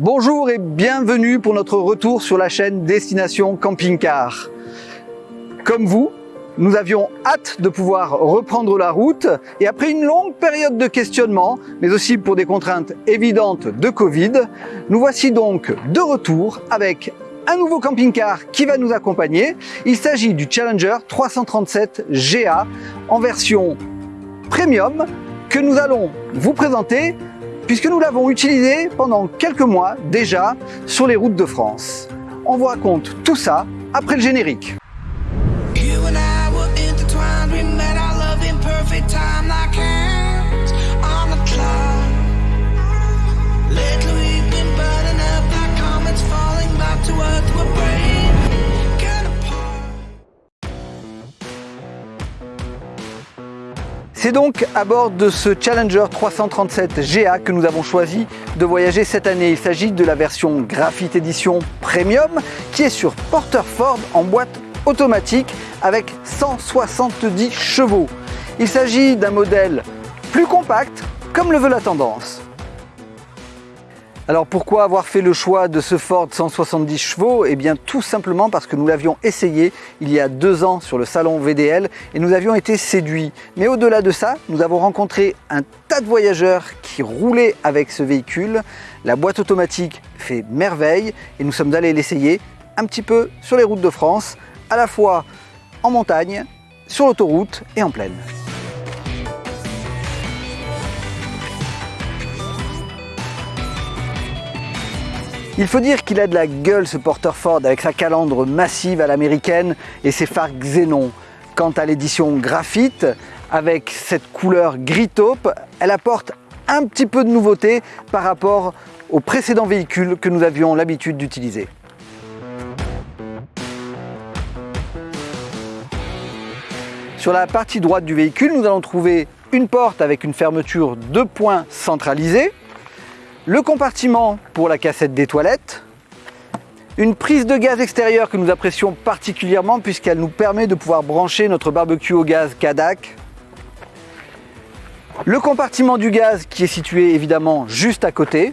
Bonjour et bienvenue pour notre retour sur la chaîne Destination Camping Car. Comme vous, nous avions hâte de pouvoir reprendre la route et après une longue période de questionnement, mais aussi pour des contraintes évidentes de Covid, nous voici donc de retour avec un nouveau camping-car qui va nous accompagner. Il s'agit du Challenger 337 GA en version premium que nous allons vous présenter puisque nous l'avons utilisé pendant quelques mois déjà sur les routes de France. On vous raconte tout ça après le générique. C'est donc à bord de ce Challenger 337 GA que nous avons choisi de voyager cette année. Il s'agit de la version Graphite Edition Premium qui est sur Porter Ford en boîte automatique avec 170 chevaux. Il s'agit d'un modèle plus compact comme le veut la tendance. Alors pourquoi avoir fait le choix de ce Ford 170 chevaux? Eh bien tout simplement parce que nous l'avions essayé il y a deux ans sur le salon VDL et nous avions été séduits. Mais au-delà de ça, nous avons rencontré un tas de voyageurs qui roulaient avec ce véhicule. La boîte automatique fait merveille et nous sommes allés l'essayer un petit peu sur les routes de France, à la fois en montagne, sur l'autoroute et en plaine. Il faut dire qu'il a de la gueule ce Porter Ford avec sa calandre massive à l'américaine et ses phares xénon. Quant à l'édition graphite, avec cette couleur gris taupe, elle apporte un petit peu de nouveauté par rapport aux précédents véhicules que nous avions l'habitude d'utiliser. Sur la partie droite du véhicule, nous allons trouver une porte avec une fermeture de points centralisée, le compartiment pour la cassette des toilettes, une prise de gaz extérieure que nous apprécions particulièrement puisqu'elle nous permet de pouvoir brancher notre barbecue au gaz Kadak, le compartiment du gaz qui est situé évidemment juste à côté,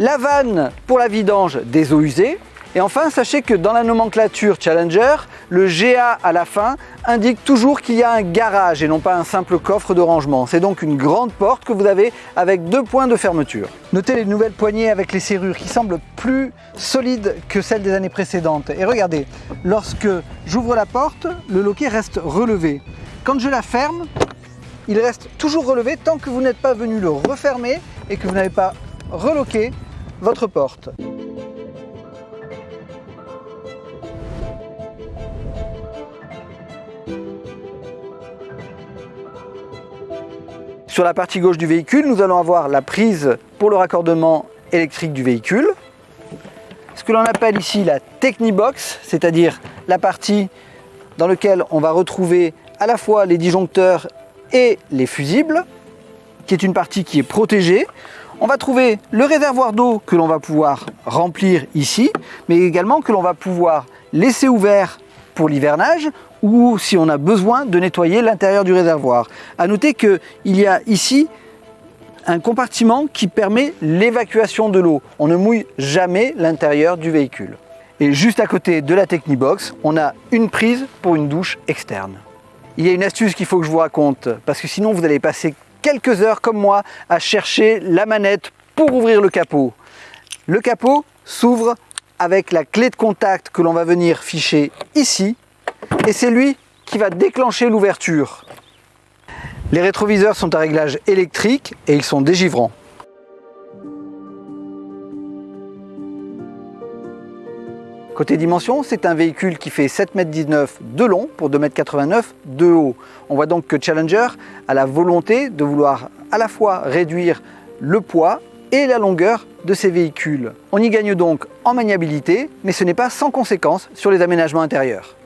la vanne pour la vidange des eaux usées, et enfin, sachez que dans la nomenclature Challenger, le GA à la fin indique toujours qu'il y a un garage et non pas un simple coffre de rangement. C'est donc une grande porte que vous avez avec deux points de fermeture. Notez les nouvelles poignées avec les serrures qui semblent plus solides que celles des années précédentes. Et regardez, lorsque j'ouvre la porte, le loquet reste relevé. Quand je la ferme, il reste toujours relevé tant que vous n'êtes pas venu le refermer et que vous n'avez pas reloqué votre porte. Sur la partie gauche du véhicule, nous allons avoir la prise pour le raccordement électrique du véhicule. Ce que l'on appelle ici la Technibox, c'est-à-dire la partie dans laquelle on va retrouver à la fois les disjoncteurs et les fusibles, qui est une partie qui est protégée. On va trouver le réservoir d'eau que l'on va pouvoir remplir ici, mais également que l'on va pouvoir laisser ouvert pour l'hivernage ou si on a besoin de nettoyer l'intérieur du réservoir. A noter qu'il y a ici un compartiment qui permet l'évacuation de l'eau. On ne mouille jamais l'intérieur du véhicule. Et juste à côté de la Technibox, on a une prise pour une douche externe. Il y a une astuce qu'il faut que je vous raconte, parce que sinon vous allez passer quelques heures comme moi à chercher la manette pour ouvrir le capot. Le capot s'ouvre avec la clé de contact que l'on va venir ficher ici et c'est lui qui va déclencher l'ouverture. Les rétroviseurs sont à réglage électrique et ils sont dégivrants. Côté dimension, c'est un véhicule qui fait 7,19 m de long pour 2,89 m de haut. On voit donc que Challenger a la volonté de vouloir à la fois réduire le poids et la longueur de ses véhicules. On y gagne donc en maniabilité, mais ce n'est pas sans conséquence sur les aménagements intérieurs.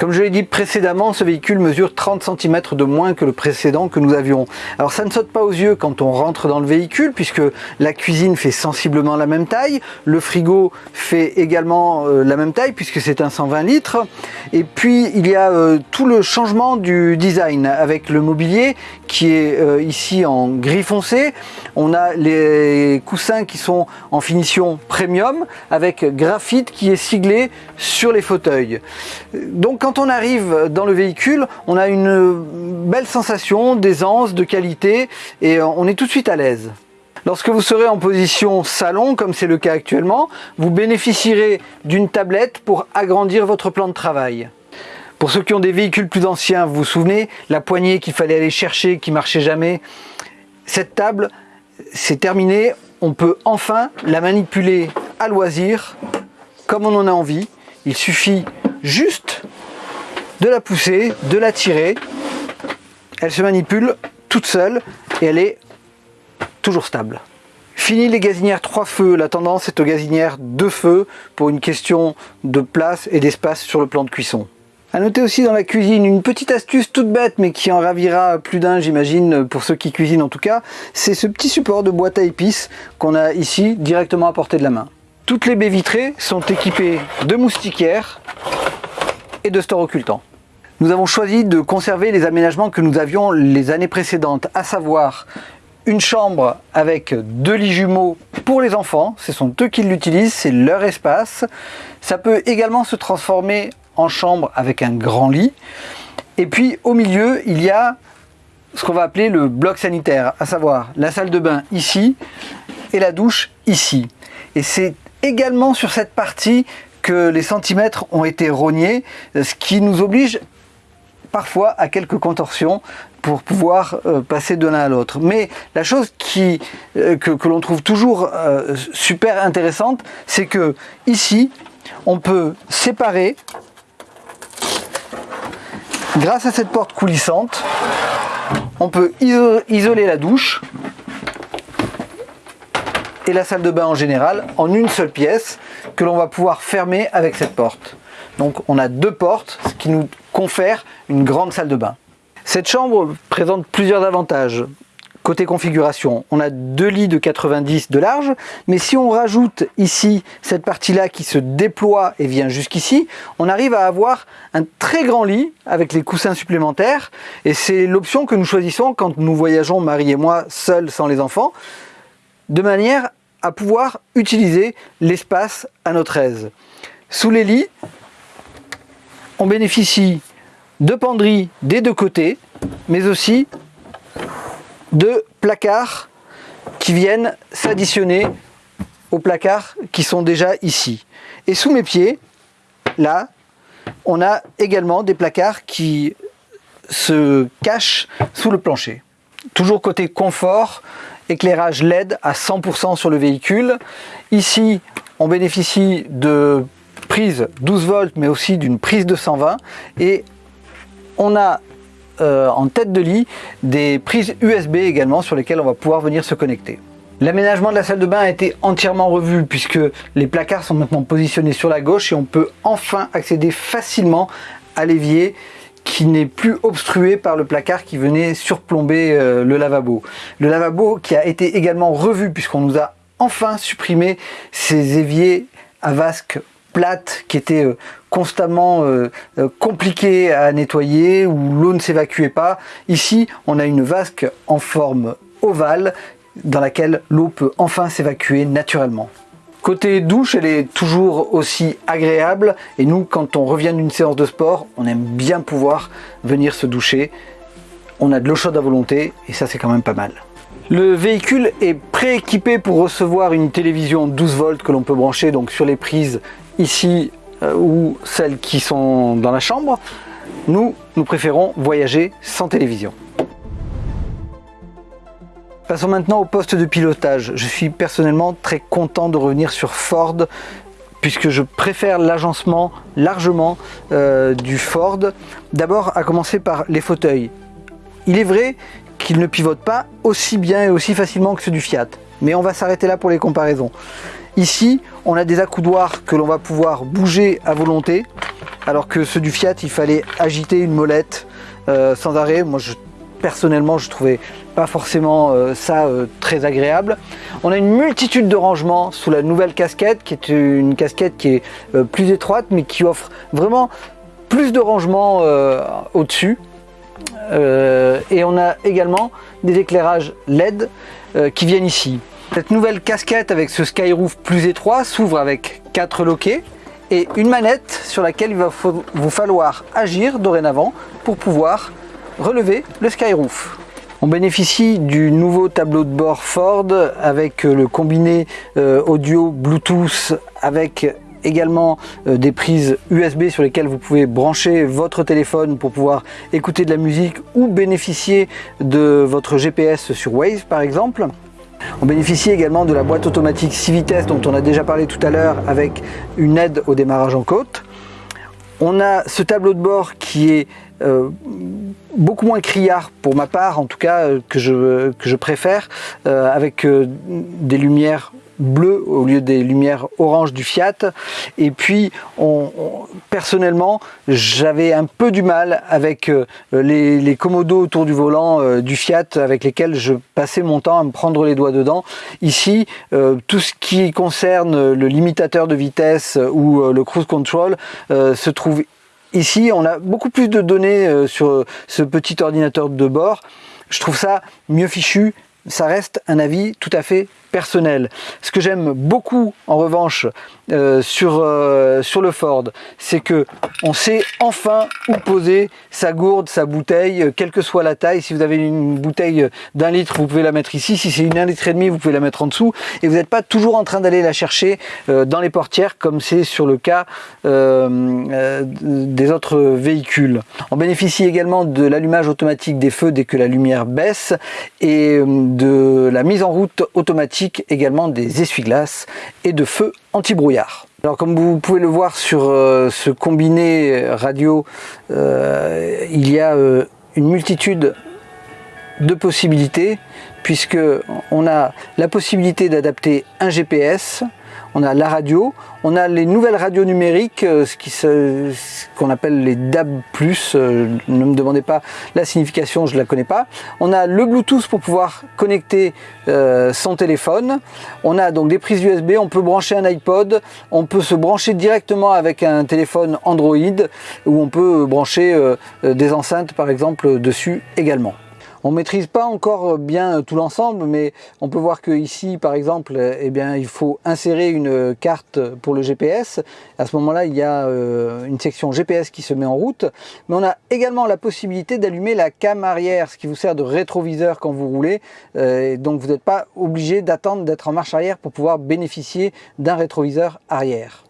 Comme je l'ai dit précédemment, ce véhicule mesure 30 cm de moins que le précédent que nous avions. Alors ça ne saute pas aux yeux quand on rentre dans le véhicule puisque la cuisine fait sensiblement la même taille, le frigo fait également euh, la même taille puisque c'est un 120 litres et puis il y a euh, tout le changement du design avec le mobilier qui est euh, ici en gris foncé. On a les coussins qui sont en finition premium avec graphite qui est siglé sur les fauteuils. Donc on arrive dans le véhicule, on a une belle sensation d'aisance, de qualité et on est tout de suite à l'aise. Lorsque vous serez en position salon, comme c'est le cas actuellement, vous bénéficierez d'une tablette pour agrandir votre plan de travail. Pour ceux qui ont des véhicules plus anciens, vous vous souvenez, la poignée qu'il fallait aller chercher, qui marchait jamais. Cette table, c'est terminé. On peut enfin la manipuler à loisir, comme on en a envie. Il suffit juste de la pousser, de la tirer. Elle se manipule toute seule et elle est toujours stable. Fini les gazinières 3 feux, la tendance est aux gazinières 2 feux pour une question de place et d'espace sur le plan de cuisson. A noter aussi dans la cuisine une petite astuce toute bête mais qui en ravira plus d'un j'imagine pour ceux qui cuisinent en tout cas, c'est ce petit support de boîte à épices qu'on a ici directement à portée de la main. Toutes les baies vitrées sont équipées de moustiquaires et de stores occultants. Nous avons choisi de conserver les aménagements que nous avions les années précédentes, à savoir une chambre avec deux lits jumeaux pour les enfants, ce sont eux qui l'utilisent, c'est leur espace. Ça peut également se transformer en chambre avec un grand lit. Et puis au milieu, il y a ce qu'on va appeler le bloc sanitaire, à savoir la salle de bain ici et la douche ici. Et c'est également sur cette partie que les centimètres ont été rognés, ce qui nous oblige parfois à quelques contorsions pour pouvoir euh, passer de l'un à l'autre. Mais la chose euh, que, l'on trouve toujours euh, super intéressante, c'est que ici, on peut séparer Grâce à cette porte coulissante, on peut isoler la douche et la salle de bain en général en une seule pièce que l'on va pouvoir fermer avec cette porte. Donc on a deux portes, ce qui nous confère une grande salle de bain. Cette chambre présente plusieurs avantages. Côté configuration, on a deux lits de 90 de large, mais si on rajoute ici cette partie-là qui se déploie et vient jusqu'ici, on arrive à avoir un très grand lit avec les coussins supplémentaires, et c'est l'option que nous choisissons quand nous voyageons, Marie et moi, seuls sans les enfants, de manière à pouvoir utiliser l'espace à notre aise. Sous les lits, on bénéficie de penderies des deux côtés, mais aussi de placards qui viennent s'additionner aux placards qui sont déjà ici. Et sous mes pieds, là, on a également des placards qui se cachent sous le plancher. Toujours côté confort, éclairage LED à 100% sur le véhicule. Ici, on bénéficie de prise 12 volts, mais aussi d'une prise de 120. Et on a euh, en tête de lit des prises USB également sur lesquelles on va pouvoir venir se connecter. L'aménagement de la salle de bain a été entièrement revu puisque les placards sont maintenant positionnés sur la gauche et on peut enfin accéder facilement à l'évier qui n'est plus obstrué par le placard qui venait surplomber euh, le lavabo. Le lavabo qui a été également revu puisqu'on nous a enfin supprimé ces éviers à vasque plate qui était euh, constamment euh, euh, compliqué à nettoyer où l'eau ne s'évacuait pas. Ici, on a une vasque en forme ovale dans laquelle l'eau peut enfin s'évacuer naturellement. Côté douche, elle est toujours aussi agréable et nous, quand on revient d'une séance de sport, on aime bien pouvoir venir se doucher. On a de l'eau chaude à volonté et ça c'est quand même pas mal. Le véhicule est prééquipé pour recevoir une télévision 12 volts que l'on peut brancher donc sur les prises ici euh, ou celles qui sont dans la chambre, nous, nous préférons voyager sans télévision. Passons maintenant au poste de pilotage. Je suis personnellement très content de revenir sur Ford puisque je préfère l'agencement largement euh, du Ford. D'abord à commencer par les fauteuils. Il est vrai qu'ils ne pivotent pas aussi bien et aussi facilement que ceux du Fiat, mais on va s'arrêter là pour les comparaisons. Ici, on a des accoudoirs que l'on va pouvoir bouger à volonté alors que ceux du Fiat, il fallait agiter une molette euh, sans arrêt. Moi, personnellement, je trouvais pas forcément euh, ça euh, très agréable. On a une multitude de rangements sous la nouvelle casquette, qui est une casquette qui est plus étroite, mais qui offre vraiment plus de rangements au-dessus. et on a également des éclairages LED qui viennent ici. Cette nouvelle casquette avec ce skyroof plus étroit s'ouvre avec quatre loquets et une manette sur laquelle il va vous falloir agir dorénavant pour pouvoir relever le Skyroof. On bénéficie du nouveau tableau de bord Ford avec le combiné euh, audio Bluetooth avec également euh, des prises USB sur lesquelles vous pouvez brancher votre téléphone pour pouvoir écouter de la musique ou bénéficier de votre GPS sur Waze par exemple. On bénéficie également de la boîte automatique 6 vitesses dont on a déjà parlé tout à l'heure avec une aide au démarrage en côte. On a ce tableau de bord qui est euh, beaucoup moins criard pour ma part, en tout cas euh, que, je, préfère, euh, avec des lumières bleu au lieu des lumières orange du Fiat. Et puis, on, personnellement, j'avais un peu du mal avec euh, les, les commodos autour du volant euh, du Fiat avec lesquels je passais mon temps à me prendre les doigts dedans. Ici, euh, tout ce qui concerne le limitateur de vitesse ou le cruise control se trouve ici. On a beaucoup plus de données sur ce petit ordinateur de bord. Je trouve ça mieux fichu, ça reste un avis tout à fait personnel. Ce que j'aime beaucoup en revanche euh, sur, euh, sur le Ford, c'est que on sait enfin où poser sa gourde, sa bouteille, euh, quelle que soit la taille. Si vous avez une bouteille d'un litre, vous pouvez la mettre ici. Si c'est une 1 litre et demi, vous pouvez la mettre en dessous. Et vous n'êtes pas toujours en train d'aller la chercher dans les portières comme c'est sur le cas des autres véhicules. On bénéficie également de l'allumage automatique des feux dès que la lumière baisse et de la mise en route automatique également des essuie-glaces et de feux anti-brouillard. Alors comme vous pouvez le voir sur euh, ce combiné radio, euh, il y a euh, une multitude de possibilités puisque on a la possibilité d'adapter un GPS, on a la radio, on a les nouvelles radios numériques, euh, ce qu'on appelle les DAB+, euh, ne me demandez pas la signification, je ne la connais pas. On a le Bluetooth pour pouvoir connecter euh, son téléphone. On a donc des prises USB, on peut brancher un iPod, on peut se brancher directement avec un téléphone Android, ou on peut brancher des enceintes par exemple dessus également. On maîtrise pas encore bien tout l'ensemble, mais on peut voir que ici, par exemple, eh il faut insérer une carte pour le GPS. À ce moment-là, il y a euh, une section GPS qui se met en route, mais on a également la possibilité d'allumer la cam arrière, ce qui vous sert de rétroviseur quand vous roulez. Euh, donc, vous n'êtes pas obligé d'attendre d'être en marche arrière pour pouvoir bénéficier d'un rétroviseur arrière.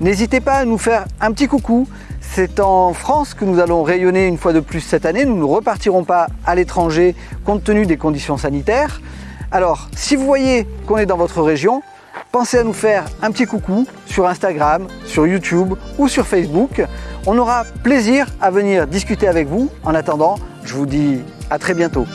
N'hésitez pas à nous faire un petit coucou. C'est en France que nous allons rayonner une fois de plus cette année. Nous ne repartirons pas à l'étranger compte tenu des conditions sanitaires. Alors, si vous voyez qu'on est dans votre région, pensez à nous faire un petit coucou sur Instagram, sur YouTube ou sur Facebook. On aura plaisir à venir discuter avec vous. En attendant, je vous dis à très bientôt.